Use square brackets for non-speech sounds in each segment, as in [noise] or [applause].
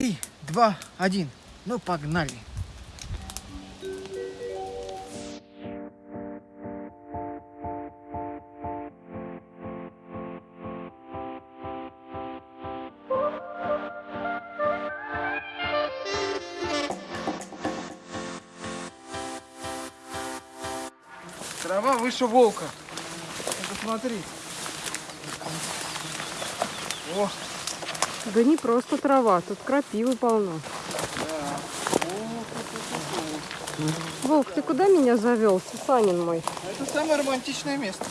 Три, два, один. Ну, погнали. Трава выше волка. Посмотри. О, Да не просто трава, тут крапивы полно. Волк, ты куда меня завел, Сусанин мой? Это самое романтичное место,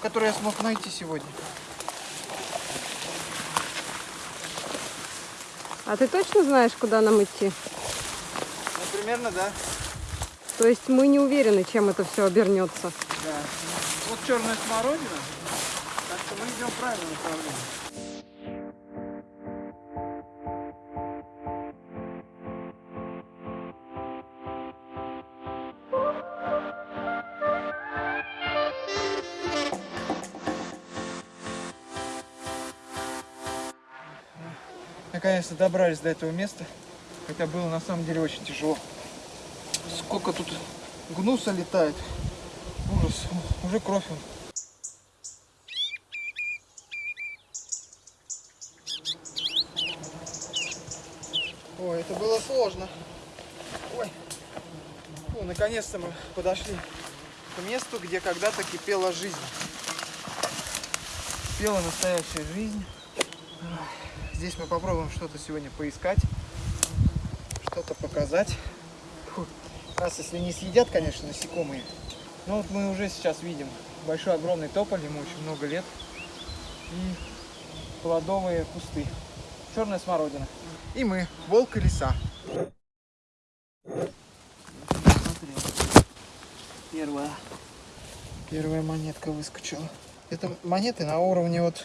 которое я смог найти сегодня. А ты точно знаешь, куда нам идти? Ну, примерно, да. То есть мы не уверены, чем это все обернется. Да. Вот черная смородина. Так что мы идем в правильном направлении. Наконец-то добрались до этого места. Хотя было на самом деле очень тяжело. Сколько тут гнуса летает. Ужас. Уже кровь. вон. Ой, это было сложно. Ой. Ну, наконец-то мы подошли к месту, где когда-то кипела жизнь. Кипела настоящая жизнь. Здесь мы попробуем что-то сегодня поискать, что-то показать. Фу. Нас, если не съедят, конечно, насекомые. Но вот мы уже сейчас видим большой огромный тополь, ему очень много лет. И плодовые кусты. Черная смородина. И мы, волк и лиса. Первая. Первая монетка выскочила. Это монеты на уровне вот,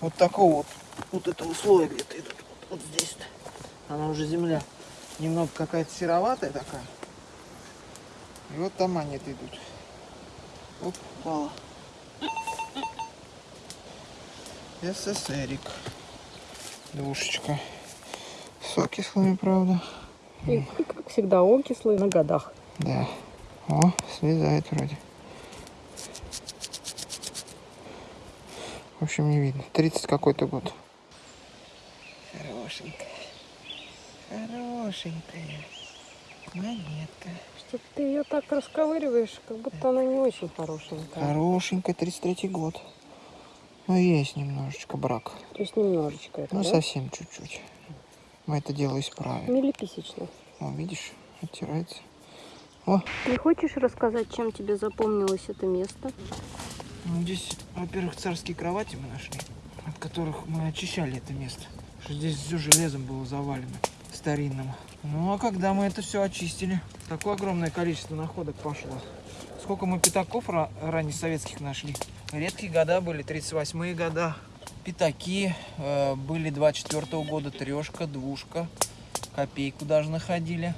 вот такого вот, вот этого слоя где-то идут. Вот, вот здесь-то. Она уже земля. Немного какая-то сероватая такая. И вот там монеты идут. Оп, упала. СССРик. Душечка. С окислами, правда. И, как всегда, окислый на годах. Да. О, слезает вроде. В общем, не видно. 30 какой-то год. Хорошенькая. Хорошенькая. Монетка. Что ты ее так расковыриваешь, как будто она не очень хорошенькая. Хорошенькая, 33 год. Ну, есть немножечко брак. То есть немножечко это, Ну, да? совсем чуть-чуть. Мы это дело исправим. Милиписечно. О, видишь, оттирается. Не хочешь рассказать, чем тебе запомнилось это место? Ну, здесь, во-первых, царские кровати мы нашли, от которых мы очищали это место. Что здесь все железом было завалено, старинным. Ну, а когда мы это все очистили, такое огромное количество находок пошло. Сколько мы пятаков ра- раннесоветских нашли. Редкие года были, 38-е года. Пятаки э, были 24 года, трешка, двушка, копейку даже находили.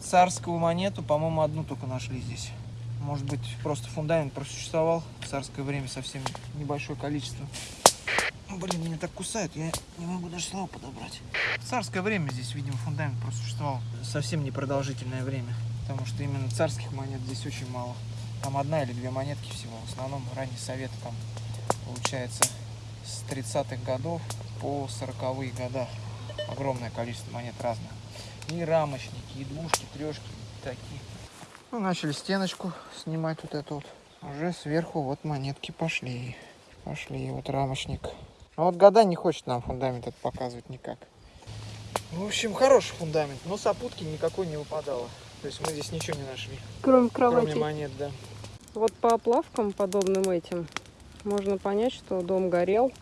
Царскую монету, по-моему, одну только нашли здесь. Может быть, просто фундамент просуществовал в царское время совсем небольшое количество. Блин, меня так кусают, я не могу даже слова подобрать. В царское время здесь, видимо, фундамент просуществовал совсем непродолжительное время. Потому что именно царских монет здесь очень мало. Там одна или две монетки всего. В основном ранний совет там получается с 30-х годов по 40-е года. Огромное количество монет разных. И рамочники, и двушки, трешки, и такие. Ну, начали стеночку снимать вот эту вот. Уже сверху вот монетки пошли. Пошли, вот рамочник. А вот года не хочет нам фундамент этот показывать никак. В общем, хороший фундамент, но сопутки никакой не выпадало. То есть мы здесь ничего не нашли. Кроме Кроме кровати. монет, да. Вот по оплавкам, подобным этим, можно понять, что дом горел.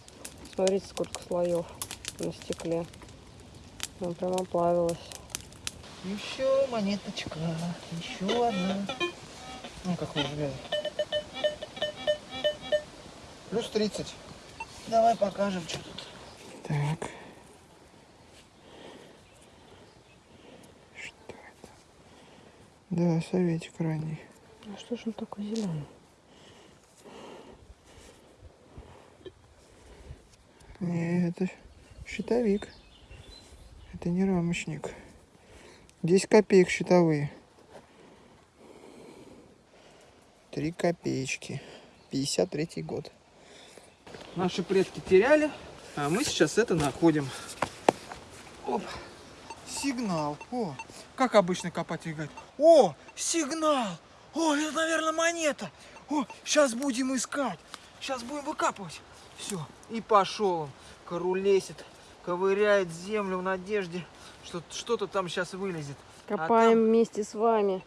Смотрите, сколько слоев на стекле. Она прям оплавилась. Еще монеточка, еще одна. Ну, как вы взгляд. Плюс 30. Давай покажем, что тут. Так. Что это? Да, советик ранний. А что ж он такой зеленый? Не, это щитовик. Это не рамочник. 10 копеек счетовые. 3 копеечки. 53 год. Наши предки теряли, а мы сейчас это находим. Оп. Сигнал. О, как обычно копатель говорит. О, сигнал. О, это, наверное, монета. О, сейчас будем искать. Сейчас будем выкапывать. Все. И пошел он. Корулесит, ковыряет землю в надежде, что-то там сейчас вылезет. Копаем там- вместе с вами.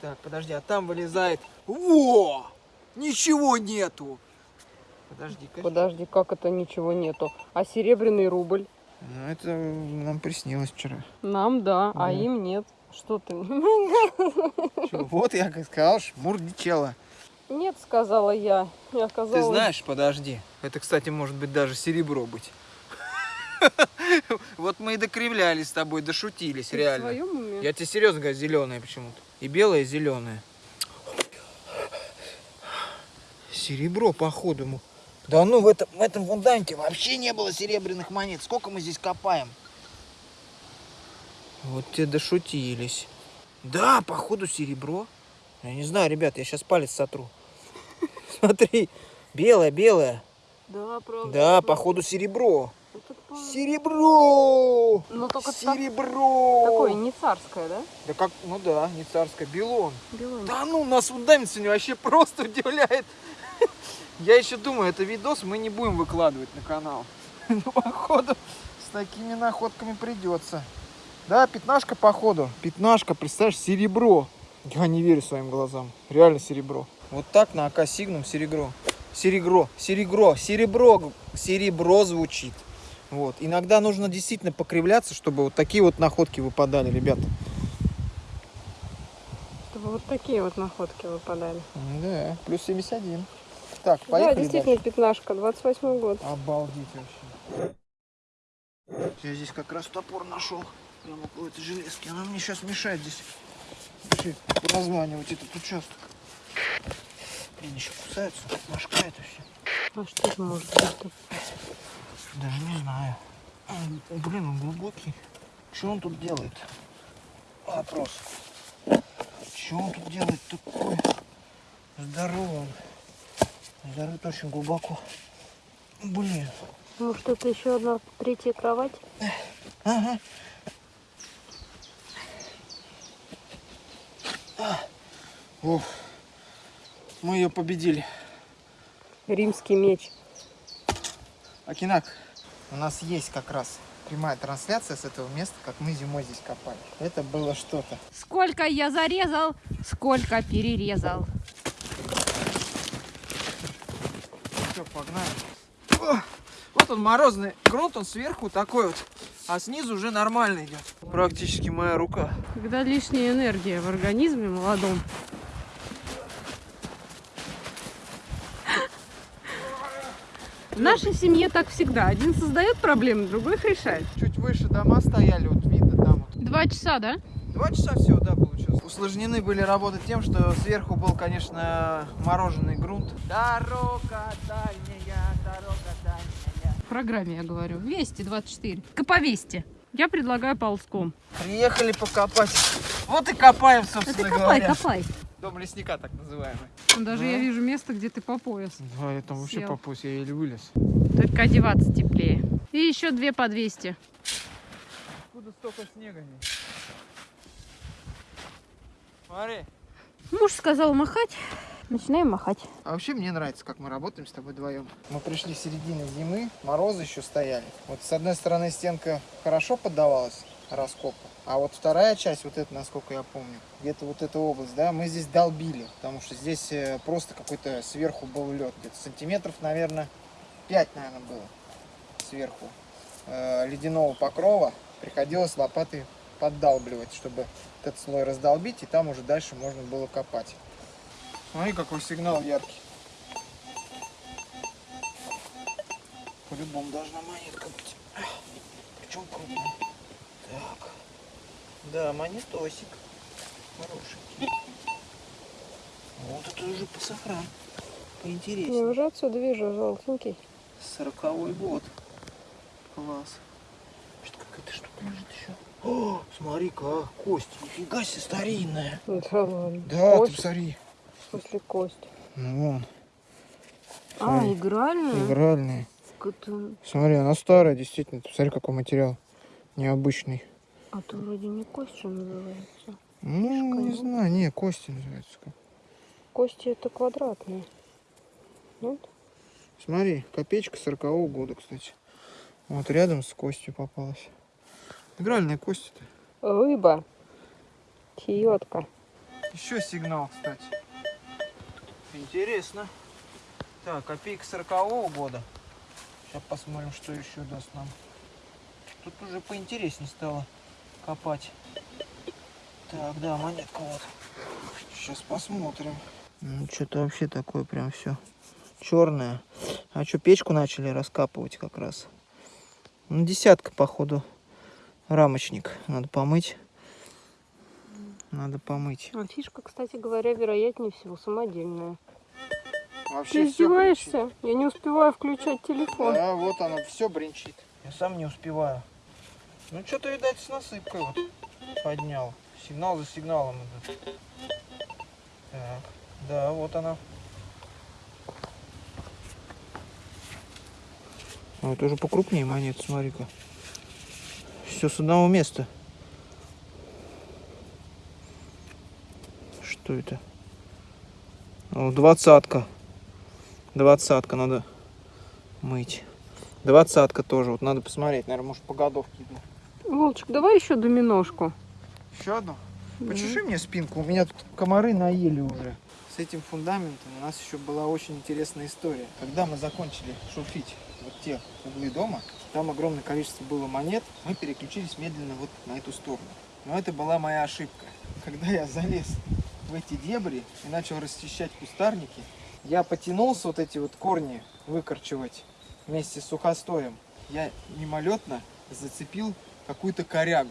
Так, подожди, а там вылезает. Во! Ничего нету. Подожди-ка. Подожди, как это ничего нету? А серебряный рубль? Ну, это нам приснилось вчера. Нам да, а Да. им нет. Что ты? Чё, Вот я как сказал, шмур дичела. Нет, сказала я. Я Ты сказала. знаешь, подожди. Это, кстати, может быть даже серебро быть. [laughs] Вот мы и докривлялись с тобой, дошутились, ты в реально. своем уме? Я тебе серьезно говорю, зеленое почему-то. И белое, и зеленое. Серебро, походу. Да ну, в этом, в этом фундаменте вообще не было серебряных монет. Сколько мы здесь копаем? Вот те дошутились. Да, походу серебро. Я не знаю, ребят, я сейчас палец сотру. [laughs] Смотри, белое, белое. Да, правда. Да, походу серебро. Серебро! Ну, только Серебро! Такое не царское, да? Да как, ну да, не царское, белон. Белое. Да ну, нас фундамент сегодня вообще просто удивляет. [laughs] Я еще думаю, это видос мы не будем выкладывать на канал. [laughs] Ну, походу, с такими находками придется. Да, пятнашка, походу. Пятнашка, представляешь, серебро. Я не верю своим глазам. Реально серебро. Вот так на АК Сигнум серебро. Серебро, серебро, серебро, серебро звучит. Вот. Иногда нужно действительно покривляться, чтобы вот такие вот находки выпадали, ребята. Чтобы вот такие вот находки выпадали. Да, плюс 71. Так, да, поехали действительно, пятнашка, 28 год. дальше. Обалдеть вообще. Я здесь как раз топор нашел. Прямо около этой железки. Она мне сейчас мешает здесь вообще разманивать этот участок. Блин, еще кусается, башка это все. А что это может быть? Даже не знаю. А, Блин, он глубокий. Что он тут делает? Вопрос. Что он тут делает такое? Здоровый он. Зарыт очень глубоко. Блин. Может, это еще одна третья кровать? Ага. Ух. Мы ее победили. Римский меч. Акинак, у нас есть как раз прямая трансляция с этого места, как мы зимой здесь копали. Это было что-то. Сколько я зарезал, сколько перерезал. Все, погнали. О, вот он морозный грунт, он сверху такой вот, а снизу уже нормально идет. Практически моя рука. Когда лишняя энергия в организме молодом. В нашей семье так всегда. Один создает проблемы, другой их решает. Чуть выше дома стояли, вот видно там вот. Два часа, да? Два часа всего, да, получилось. Усложнены были работы тем, что сверху был, конечно, мороженый грунт. Дорога дальняя, дорога дальняя. В программе я говорю. Вести 24. Коповести. Я предлагаю ползком. Приехали покопать. Вот и копаем, собственно ты копай, говоря. копай. Дом лесника, так называемый. Даже Да. я вижу место, где ты по пояс. Да, я там вообще Сел. попусь, я еле вылез. Только одеваться теплее. И еще две по 200. Откуда столько снега здесь? Смотри. Муж сказал махать. Начинаем махать. А вообще мне нравится, как мы работаем с тобой вдвоем. Мы пришли в середине зимы, морозы еще стояли. Вот с одной стороны стенка хорошо поддавалась раскопу, а вот вторая часть, вот эта, насколько я помню, где-то вот эта область, да, мы здесь долбили, потому что здесь э, просто какой-то сверху был лед, где-то сантиметров, наверное, 5, наверное, было сверху э, ледяного покрова. Приходилось лопатой поддалбливать, чтобы этот слой раздолбить, и там уже дальше можно было копать. Смотри, какой сигнал яркий. По-любому должна монетка быть. Причем крупная. Так. Да, монетосик. Хороший. Вот это уже по сохран. Я Поинтереснее. уже отсюда вижу желтенький. Сороковой год. Класс. Что какая-то штука лежит еще. Смотри-ка, а, кость. Нифига себе старинная. Да ладно. Да, Кость? ты посмотри. В смысле кость? Ну вон, А, Смотри. игральная? игральная. Смотри, она старая, действительно. Ты Посмотри, какой материал. Необычный. А то вроде не кость же называется. Ну, не Шкаф. знаю, не, кости называется. Кости это квадратные. Нет? Смотри, копеечка 40 года, кстати. Вот рядом с костью попалась. Игральная кость это. Рыба. Чьетка. Еще сигнал, кстати. Интересно. Так, копейка 40 года. Сейчас посмотрим, что еще даст нам. Тут уже поинтереснее стало копать. Так, да, монетка вот. Сейчас посмотрим. Ну, что-то вообще такое прям все черное. А что, печку начали раскапывать как раз? Ну, десятка, походу, рамочник. Надо помыть. Надо помыть. А фишка, кстати говоря, вероятнее всего самодельная. Вообще Ты издеваешься? Я не успеваю включать телефон. Да, вот оно, все бренчит. Я сам не успеваю. Ну, что-то, видать, с насыпкой вот поднял. Сигнал за сигналом идут. Так, да, вот она. А это уже покрупнее монет, смотри-ка. Все с одного места. Что это? О, двадцатка. Двадцатка надо мыть. Двадцатка тоже. Вот надо посмотреть. Наверное, может по годовке иду. Волчик, давай еще доминошку. Еще одну? Почеши мне спинку. У меня тут комары наели уже. С этим фундаментом у нас еще была очень интересная история. Когда мы закончили шурфить вот те углы дома, там огромное количество было монет, мы переключились медленно вот на эту сторону. Но это была моя ошибка. Когда я залез в эти дебри и начал расчищать кустарники, я потянулся вот эти вот корни выкорчевать вместе с сухостоем. Я мимолетно зацепил какую-то корягу.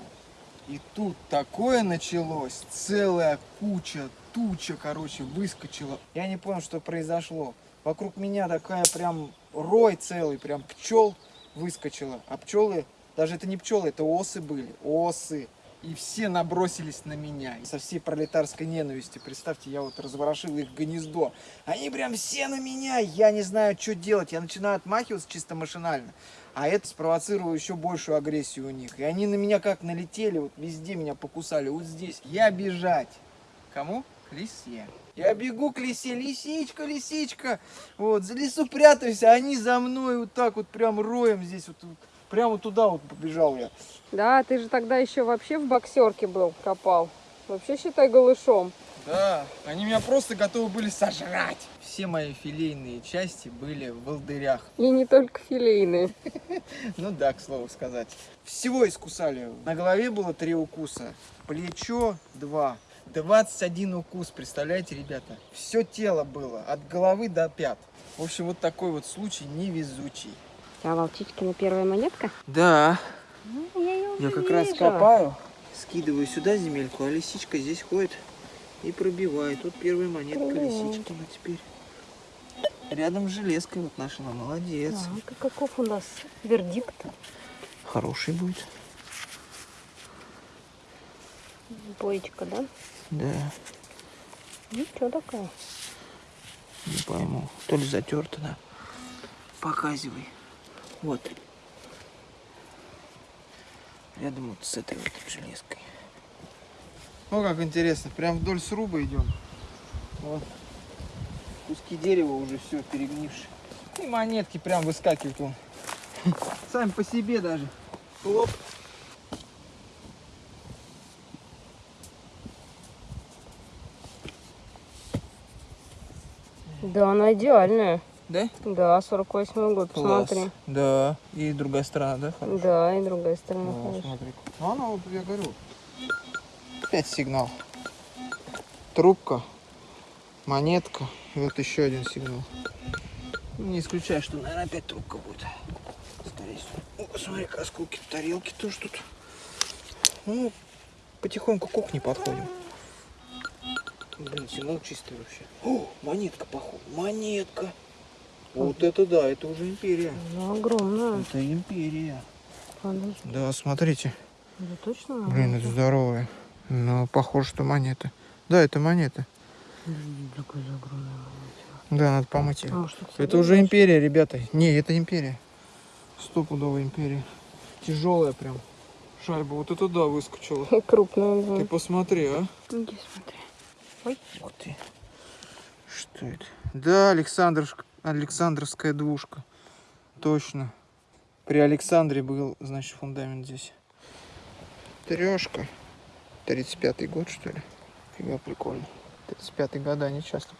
И тут такое началось, целая куча, туча, короче, выскочила. Я не понял, что произошло. Вокруг меня такая прям рой целый, прям пчел выскочила. А пчелы, даже это не пчелы, это осы были, осы. И все набросились на меня. Со всей пролетарской ненавистью, представьте, я вот разворошил их гнездо. Они прям все на меня, я не знаю, что делать. Я начинаю отмахиваться чисто машинально. А это спровоцировало еще большую агрессию у них. И они на меня как налетели, вот везде меня покусали. Вот здесь. Я бежать. Кому? К лисе. Я бегу к лисе, лисичка, лисичка. Вот, за лесу прятаюсь, а они за мной вот так вот прям роем здесь вот. вот, Прямо туда вот побежал я. Да, ты же тогда еще вообще в боксерке был, копал. Вообще считай голышом. Да, они меня просто готовы были сожрать. Все мои филейные части были в волдырях. И не только филейные. [laughs] Ну да, к слову сказать. Всего искусали. На голове было три укуса, плечо два. 21 укус, представляете, ребята? Все тело было, от головы до пят. В общем, вот такой вот случай невезучий. А волчичкина первая монетка? Да, Ну, я ее я как раз копаю, скидываю сюда земельку, а лисичка здесь ходит и пробивает. Вот первая монетка Пробивает. лисичкина теперь. Рядом с железкой вот нашла, молодец. Так, а каков у нас вердикт? Хороший будет. Боечка, да? Да, Ничего такая. не пойму. То ли затерто, да. Показывай. Вот. Рядом вот с этой вот железкой. Ну как интересно, прям вдоль сруба идем. Вот. Куски дерева уже все перегнившие. И монетки прям выскакивают вон. [laughs] Сами по себе даже. Хлоп. Да, она идеальная. Да? Да, 48 год, Класс. посмотри. Да. И другая сторона, да? хорошая? Да, и другая сторона. Хорошая. смотри. Ну, она вот, я говорю, опять сигнал. Трубка, монетка, и вот еще один сигнал. Не исключаю, что, наверное, опять трубка будет. Скорее всего. О, смотри, осколки тарелки тоже тут. Ну, потихоньку к кухне подходим. Блин, сигнал чистый вообще. О, монетка, походу. Монетка. Вот это да, это уже империя. Ну, огромная. Это империя. Подожди. Да, смотрите. Это точно? Блин, это здоровая. Ну, похоже, что монета. Да, это монета. Да, надо помыть ее. А Это уже империя, ребята. Не, это империя. Стопудовая империя. Тяжелая прям. Шайба вот это да выскочила. [laughs] Крупная, Ты да. посмотри, а. Иди смотри. Ой. Ух ты. Что это? Да, Александровск... Александровская двушка. Точно. При Александре был, значит, фундамент здесь. Трешка. 35-й год, что ли? Фига прикольно. 35-й года они часто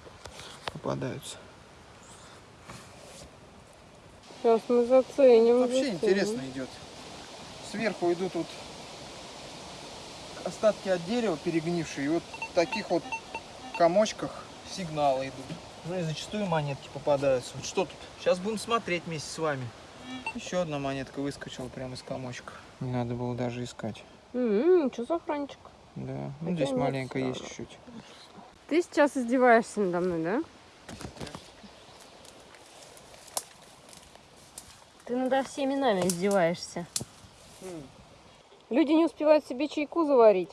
попадаются. Сейчас мы заценим. Вообще заценим. интересно идет. Сверху идут вот остатки от дерева перегнившие. И вот в таких вот комочках сигналы идут. Ну и зачастую монетки попадаются. Вот что тут? Сейчас будем смотреть вместе с вами. Еще одна монетка выскочила прямо из комочка. Не надо было даже искать. М, Что за хранчик? Да, ну Хотя здесь маленько есть чуть-чуть. Ты сейчас издеваешься надо мной, да? Ты надо всеми нами издеваешься. Люди не успевают себе чайку заварить,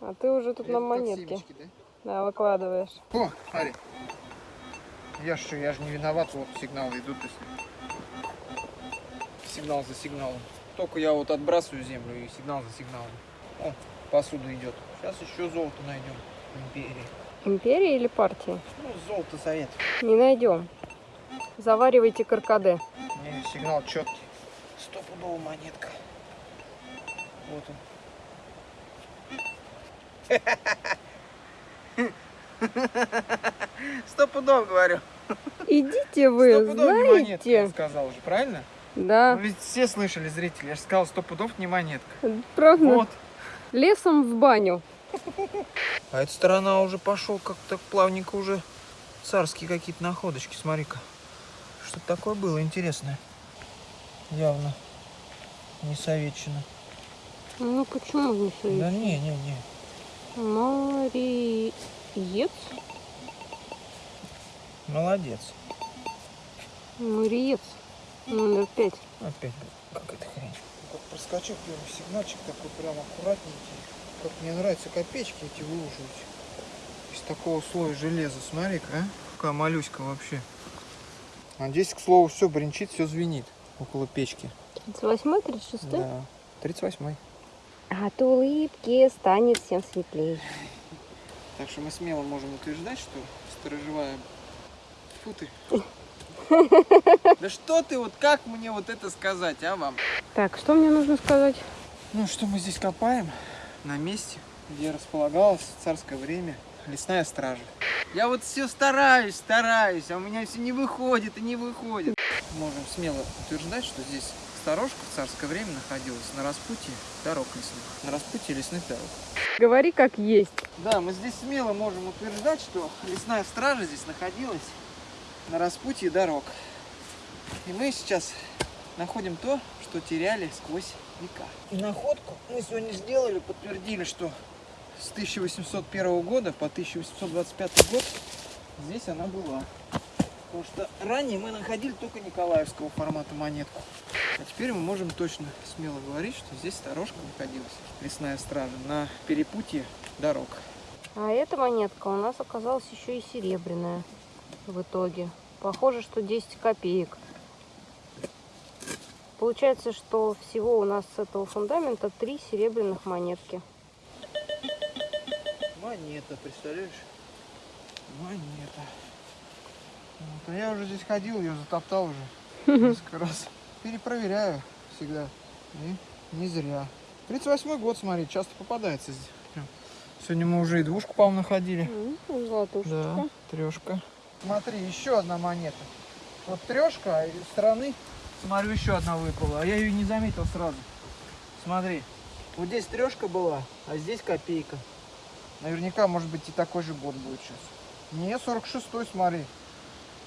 а ты уже тут нам монетки да, выкладываешь. О, смотри. Я же, я же не виноват, вот сигналы идут. то есть Сигнал за сигналом. Только я вот отбрасываю землю и сигнал за сигналом. О, посуда идет. Сейчас еще золото найдем. Империи. Империя или партия? Ну, золото совет. Не найдем. Заваривайте каркаде. Не, сигнал четкий. Стопудовая монетка. Вот он. [laughs] Стопудов, говорю. Идите вы, Стопудов не монетка, я знаете. сказал уже, правильно? Да, Ну, ведь все слышали, зрители. Я же сказал, сто пудов не монетка. правда. Вот. Лесом в баню. А эта сторона уже пошел как-то плавненько уже царские какие-то находочки. Смотри-ка. Что такое было интересное. Явно не советчина. Ну почему не Да советую? не, не, не. Мариец? Молодец. Мариец. Номер пять. Опять, как эта хрень. Как проскочил первый сигнальчик такой прям аккуратненький. Как мне нравятся копеечки эти выуживать. Из такого слоя железа. Смотри-ка, а? Какая моллюська вообще. А здесь, к слову, все бренчит, все звенит около печки. 38 36 Да. 38 От улыбки станет всем светлее. Так что мы смело можем утверждать, что сторожевая... Фу ты. [laughs] Да что ты, вот как мне вот это сказать, а вам? Так, что мне нужно сказать? Ну, что мы здесь копаем? На месте, где располагалось в царское время лесная стража. Я вот все стараюсь, стараюсь, а у меня все не выходит и не выходит. Можем смело утверждать, что здесь сторожка в царское время находилась на распутье дорог лесных. На распутье лесных дорог. Говори как есть. Да, мы здесь смело можем утверждать, что лесная стража здесь находилась на распутье дорог. И мы сейчас находим то, что теряли сквозь века. И находку мы сегодня сделали, подтвердили, что с 1801 года по 1825 год здесь она была. Потому что ранее мы находили только Николаевского формата монетку. А теперь мы можем точно смело говорить, что здесь сторожка находилась, лесная стража, на перепутье дорог. А эта монетка у нас оказалась еще и серебряная в итоге. Похоже, что 10 копеек. Получается, что всего у нас с этого фундамента три серебряных монетки. Монета, представляешь? Монета. Вот, а я уже здесь ходил, ее затоптал уже несколько раз. Перепроверяю всегда. И не зря. 38 год, смотри, часто попадается здесь. Прям. Сегодня мы уже и двушку, по-моему, находили. М, Золотушечка. Да, трешка. Смотри, еще одна монета. Вот трешка, а стороны, смотрю, еще одна выпала. А я ее не заметил сразу. Смотри, вот здесь трешка была, а здесь копейка. Наверняка, может быть, и такой же год будет сейчас. Не, 46-й, смотри.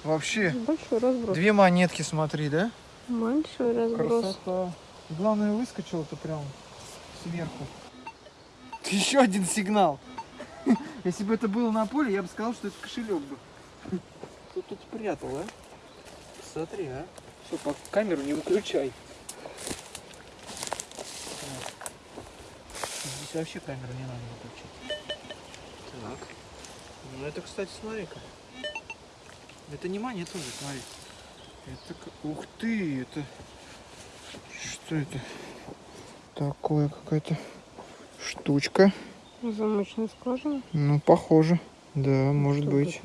Вообще, Большой разброс. две монетки, смотри, да? Большой разброс. Красота. Главное, выскочил-то прям сверху. Еще один сигнал. [laughs] Если бы это было на поле, я бы сказал, что это кошелек бы. Кто [laughs] тут спрятал, а? Смотри, а. По камеру не выключай. Здесь вообще камеру не надо выключать. Так. Ну это, кстати, смотри-ка. Это не монета уже, смотри. Это... Ух ты, это... Что это? Такое какая-то штучка. Замочная скважина. Ну, похоже. Да, может это могло быть?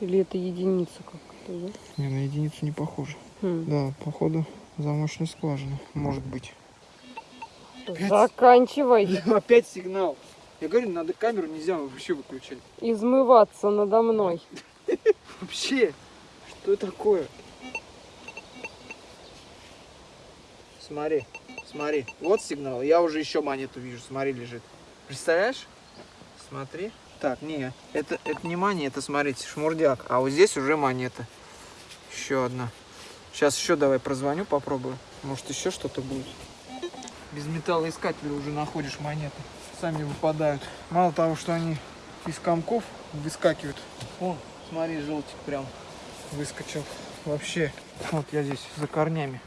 Или это единица как-то, да? Не, на единицу не похоже. Хм. Да, походу замочная скважина. Может быть. Опять? Заканчивай [laughs] Опять сигнал. Я говорю, надо камеру нельзя вообще выключать. измываться надо мной. [laughs] Вообще, что такое? Смотри, смотри, вот сигнал. Я уже еще монету вижу, смотри, лежит. Представляешь? Смотри. Так, не, это, это не монета, смотрите, шмурдяк. А вот здесь уже монета. Еще одна. Сейчас еще давай прозвоню, попробую. Может еще что-то будет. Без металлоискателя уже находишь монеты. Сами выпадают. Мало того, что они из комков выскакивают. Вон, смотри, желтик прям выскочил. Вообще, вот я здесь за корнями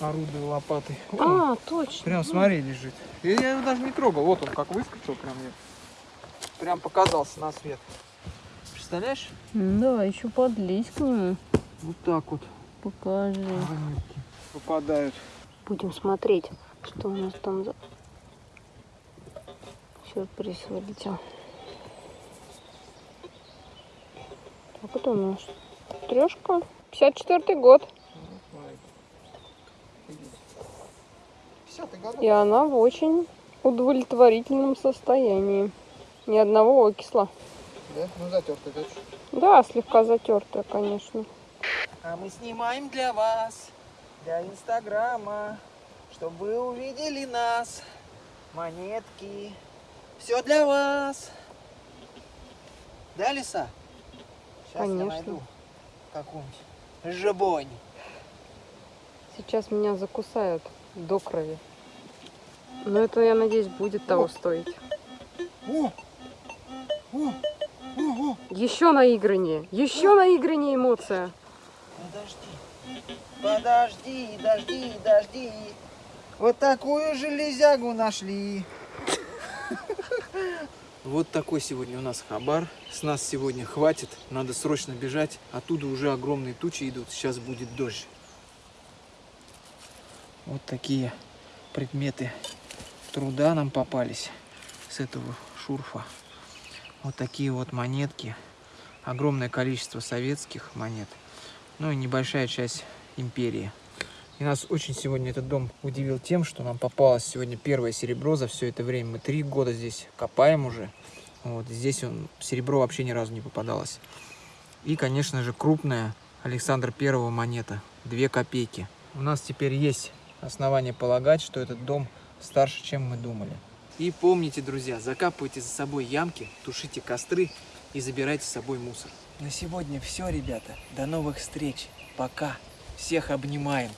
орудую лопатой. О, А, точно. прям смотри, лежит. И я его даже не трогал. Вот он как выскочил прям. я- Прям показался на свет. Представляешь? Да, еще подлезь к нему. Вот так вот Покажи. выпадают. Будем смотреть, что у нас там за сюрприз вылетел. Так, это у нас трешка. 54 год. И она в очень удовлетворительном состоянии. Ни одного окисла. Да? Ну затертый, да? Да, слегка затертая, конечно. А мы снимаем для вас, для Инстаграма, чтобы вы увидели нас. Монетки. Все для вас. Да, Лиса? Сейчас я Конечно. найду какую-нибудь жабонь. Сейчас меня закусают до крови. Но это, я надеюсь, будет того О. стоить. О! О! О! О! Еще наиграннее, еще наиграннее эмоция. Подожди. Дожди, дожди. Вот такую железягу нашли. Вот такой сегодня у нас хабар. С нас сегодня хватит. Надо срочно бежать. Оттуда уже огромные тучи идут. Сейчас будет дождь. Вот такие предметы труда нам попались с этого шурфа. Вот такие вот монетки. Огромное количество советских монет. Ну и небольшая часть империи. И нас очень сегодня этот дом удивил тем, что нам попалось сегодня первое серебро за все это время. Мы три года здесь копаем уже. Вот здесь он, серебро вообще ни разу не попадалось. И, конечно же, крупная Александр Первого монета. Две копейки. У нас теперь есть основания полагать, что этот дом старше, чем мы думали. И помните, друзья, закапывайте за собой ямки, тушите костры и забирайте с собой мусор. На сегодня все, ребята. До новых встреч. Пока. Всех обнимаем.